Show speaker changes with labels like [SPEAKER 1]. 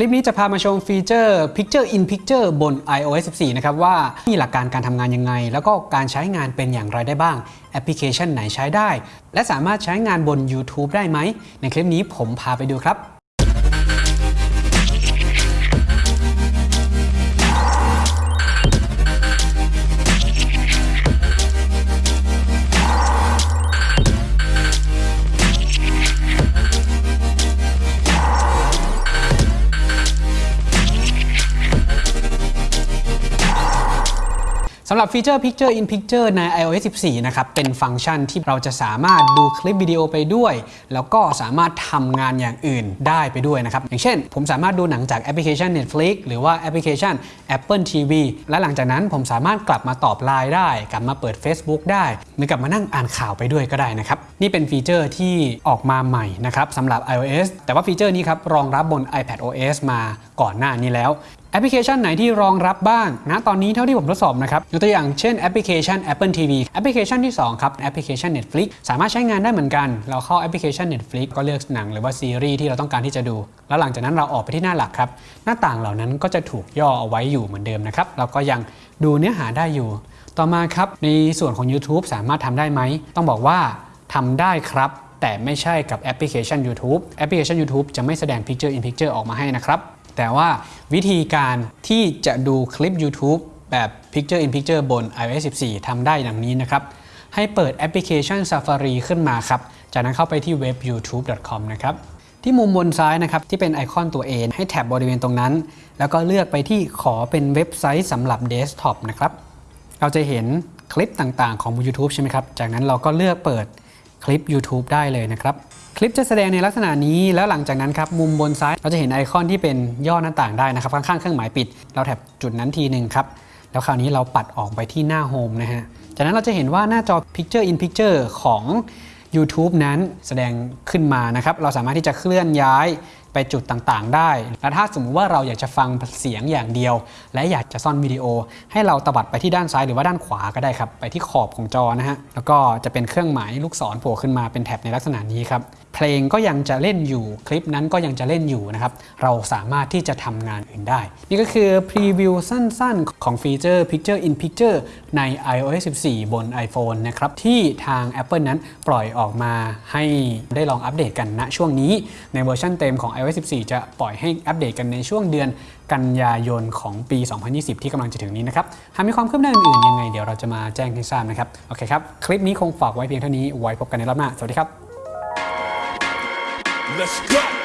[SPEAKER 1] ลิปนี้จะพามาชมฟีเจอร์ Picture in Picture บน iOS 14 นะครับว่ามีหลักการการทำงานยังไง แล้วก็การใช้งานเป็นอย่างไรได้บ้าง แอปพลิเคชันไหนใช้ได้ และสามารถใช้งานบน YouTube ได้ไหม ในคลิปนี้ผมพาไปดูครับ สำหรับฟีเจอร์ Picture in Picture ใน iOS 14 นะครับ เป็นฟังก์ชันที่เราจะสามารถดูคลิปวิดีโอไปด้วย แล้วก็สามารถทำงานอย่างอื่นได้ไปด้วยนะครับ อย่างเช่น ผมสามารถดูหนังจากแอปพลิเคชัน Netflix หรือว่าแอปพลิเคชัน Apple TV และหลังจากนั้นผมสามารถกลับมาตอบไลน์ได้ กลับมาเปิด Facebook ได้ หรือกลับมานั่งอ่านข่าวไปด้วยก็ได้นะครับ นี่เป็นฟีเจอร์ที่ออกมาใหม่นะครับสำหรับ iOS แต่ว่าฟีเจอร์นี้ครับรองรับบน iPadOS มาก่อนหน้านี้แล้ว แอปพลิเคชันไหนที่รองรับบ้างนะตอนนี้เท่าที่ผมทดสอบนะครับยกตัวอย่างเช่นแอปพลิเคชัน Apple TV แอปพลิเคชันที่ 2 ครับ แอปพลิเคชัน Netflix สามารถใช้งานได้เหมือนกัน เราเข้าแอปพลิเคชัน Netflix ก็เลือกหนังหรือว่าซีรีส์ที่เราต้องการที่จะดู แล้วหลังจากนั้นเราออกไปที่หน้าหลักครับ หน้าต่างเหล่านั้นก็จะถูกย่อเอาไว้อยู่เหมือนเดิมนะครับเราก็ยังดูเนื้อหาได้อยู่ ต่อมาครับในส่วนของ YouTube สามารถทำได้ไหมต้องบอกว่าทำได้ครับแต่ไม่ใช่กับแอปพลิเคชัน YouTube แอปพลิเคชัน YouTube จะไม่แสดง Picture in Picture ออกมาให้นะครับ แต่ว่าวิธีการที่จะดูคลิป YouTube แบบ Picture in Picture บน iOS 14ทำได้ดังนี้นะครับ ให้เปิดแอปพลิเคชัน Safari ขึ้นมาครับ จากนั้นเข้าไปที่เว็บ youtube.com นะครับ ที่มุมบนซ้ายนะครับ ที่เป็นไอคอนตัว A ให้ tap บริเวณตรงนั้น แล้วก็เลือกไปที่ขอเป็นเว็บไซต์สำหรับเดสก์ท็อปนะครับ เราจะเห็นคลิปต่างๆของ YouTube ใช่ไหมครับ จากนั้นเราก็เลือกเปิด คลิป YouTube ได้เลยนะครับ คลิปจะแสดงในลักษณะนี้แล้วหลังจากนั้นครับมุมบนซ้ายเราจะเห็นไอคอนที่เป็นย่อหน้าต่างได้นะครับ ข้างๆเครื่องหมายปิด เราแถบจุดนั้นทีหนึ่งครับแล้วคราวนี้เราปัดออกไปที่หน้าโฮมนะฮะจากนั้นเราจะเห็นว่าหน้าจอ Picture in Picture ของ YouTube นั้นแสดงขึ้นมานะครับ เราสามารถที่จะเคลื่อนย้ายไปจุดต่างๆ ได้ และถ้าสมมุติว่าเราอยากจะฟังเสียงอย่างเดียว และอยากจะซ่อนวิดีโอ ให้เราตวัดไปที่ด้านซ้ายหรือว่าด้านขวาก็ได้ครับไปที่ขอบของจอนะฮะแล้วก็จะเป็นเครื่องหมายลูกศรโผล่ขึ้นมาเป็นแท็บในลักษณะนี้ครับเพลงก็ยังจะเล่นอยู่คลิปนั้นก็ยังจะเล่นอยู่นะครับเราสามารถที่จะทำงานอื่นได้ นี่ก็คือพรีวิวสั้นๆ ของฟีเจอร์ Picture in Picture ใน iOS 14 บน iPhone นะครับที่ทาง Apple นั้นปล่อยออกมาให้ได้ลองอัปเดตกันณช่วงนี้ในเวอร์ชันเต็มของ iOS 14 จะปล่อยให้อัปเดตกันในช่วงเดือนกันยายนของปี 2020 ที่กำลังจะถึงนี้นะครับ หากมีความคืบหน้าอื่นๆยังไงเดี๋ยวเราจะมาแจ้งให้ทราบนะครับ โอเคครับ คลิปนี้คงฝากไว้เพียงเท่านี้ ไว้พบกันในรอบหน้า สวัสดีครับ
[SPEAKER 2] Let's go.